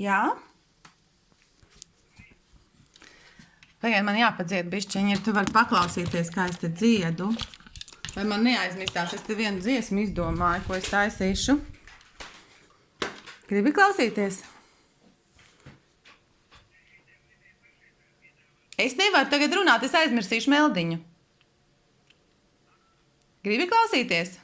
Jā. Tagad man jāpadzied bišķiņi, ja tu vari paklausīties, kā es te dziedu. Vai man neaizmirstās, es te vienu dziesmu izdomāju, ko es taisīšu. Gribi klausīties? Es nevaru tagad runāt, es aizmirsīšu meldiņu. Gribi klausīties?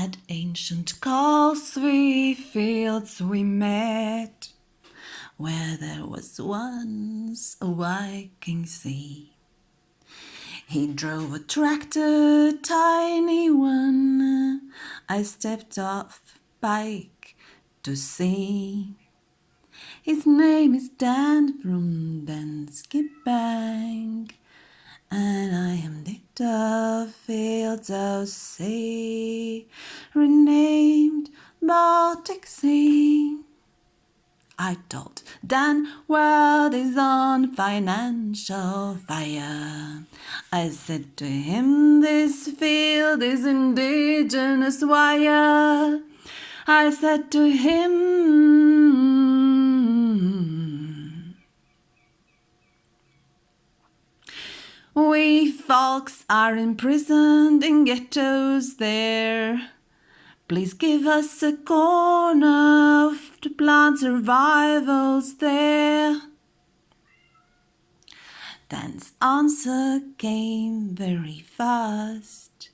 At ancient Causeway fields we met, where there was once a Viking sea. He drove a tractor, tiny one. I stepped off bike to see. His name is Dan from Danske Bank, and I am the fields of sea, renamed Baltic Sea. I told Dan world is on financial fire. I said to him, this field is indigenous wire. I said to him, We folks are imprisoned in ghettos there. Please give us a corner to plant survivals there. Dan's answer came very fast.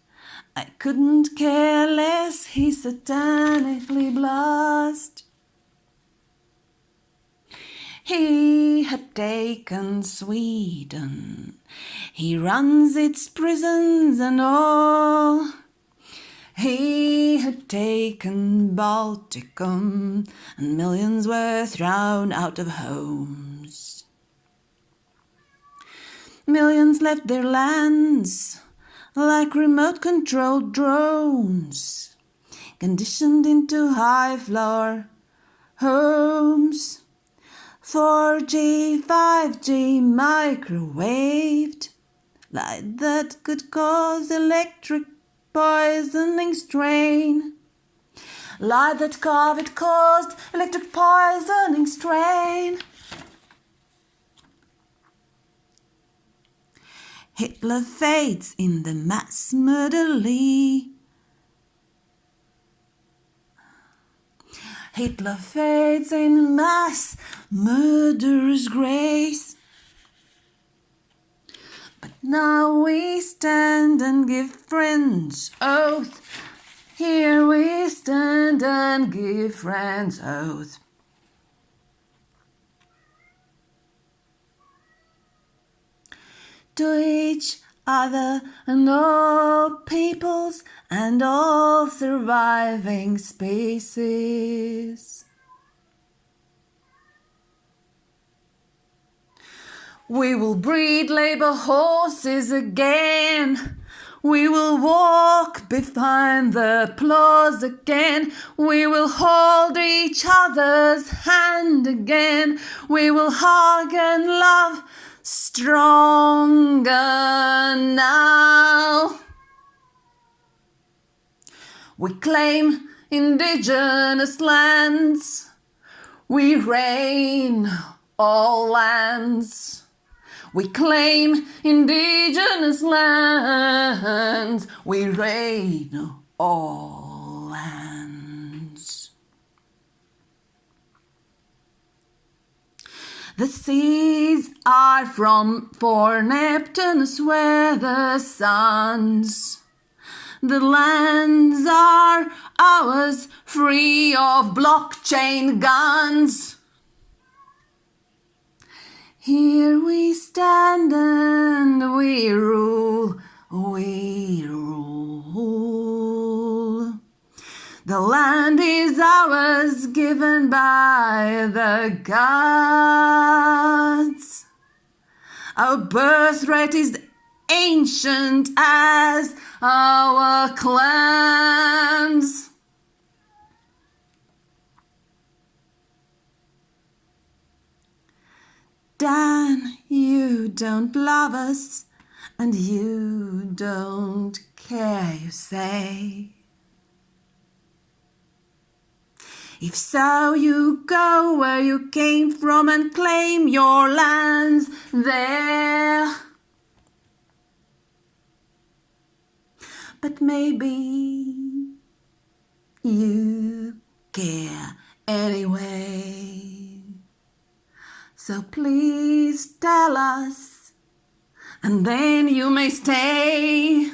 I couldn't care less, he satanically blushed. He had taken Sweden, he runs its prisons and all. He had taken Balticum, and millions were thrown out of homes. Millions left their lands like remote controlled drones, conditioned into high floor homes. 4G, 5G, microwaved, light that could cause electric poisoning strain. Light that COVID caused electric poisoning strain. Hitler fades in the mass murderly. Hitler fades in mass murderous grace. But now we stand and give friends oath. Here we stand and give friends oath. To each other and all peoples and all surviving species. We will breed labor horses again. We will walk behind the plows again. We will hold each other's hand again. We will hug and love stronger We claim indigenous lands. We reign all lands. We claim indigenous lands. We reign all lands. The seas are from for Neptunus where the suns. The lands are ours, free of blockchain guns. Here we stand and we rule, we rule. The land is ours, given by the gods. Our birthright is ancient as our clans. Dan, you don't love us, and you don't care, you say. If so, you go where you came from and claim your lands there. But maybe you care anyway. So please tell us, and then you may stay.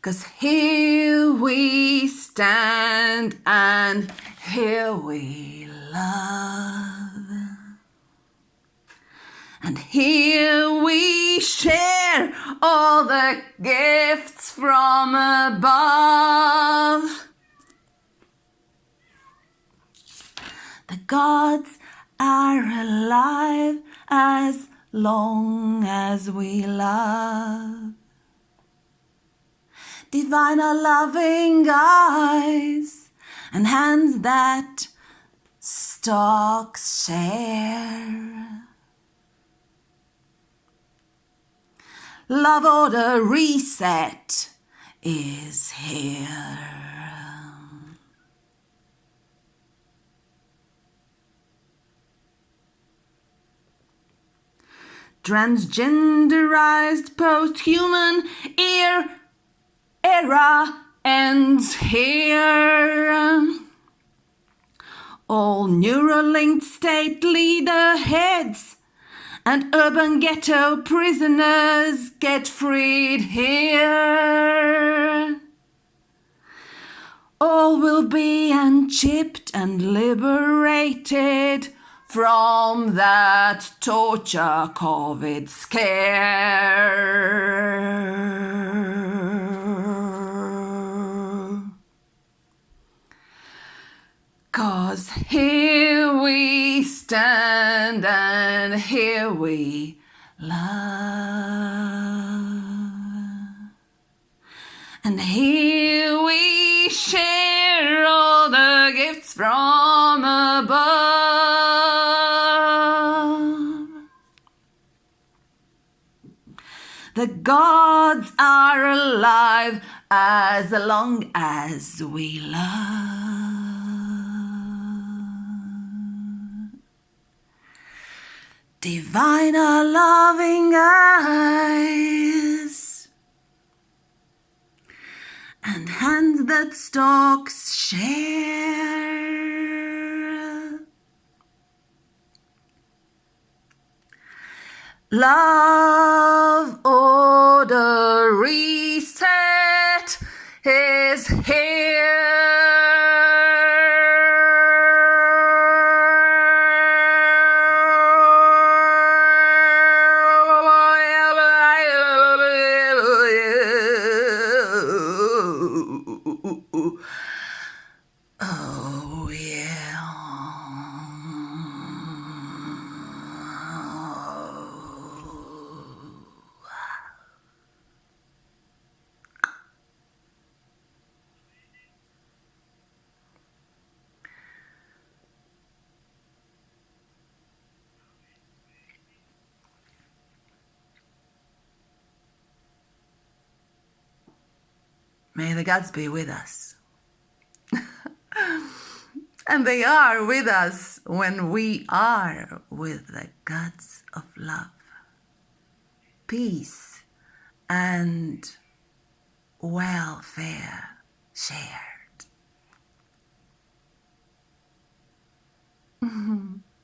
Cause here we stand and here we love. And here we share all the gifts from above. The gods are alive as long as we love. Divine are loving eyes and hands that stalks share. Love order reset is here. Transgenderized post-human ear era ends here. All Neuralinked state leader heads and urban ghetto prisoners get freed here. All will be unchipped and liberated from that torture COVID scare. Cause here we stand and here we love. And here we share all the gifts from above. The gods are alive as long as we love. Divine are loving eyes and hands that stalks share. Love order reset. Is May the gods be with us. and they are with us when we are with the gods of love, peace, and welfare shared.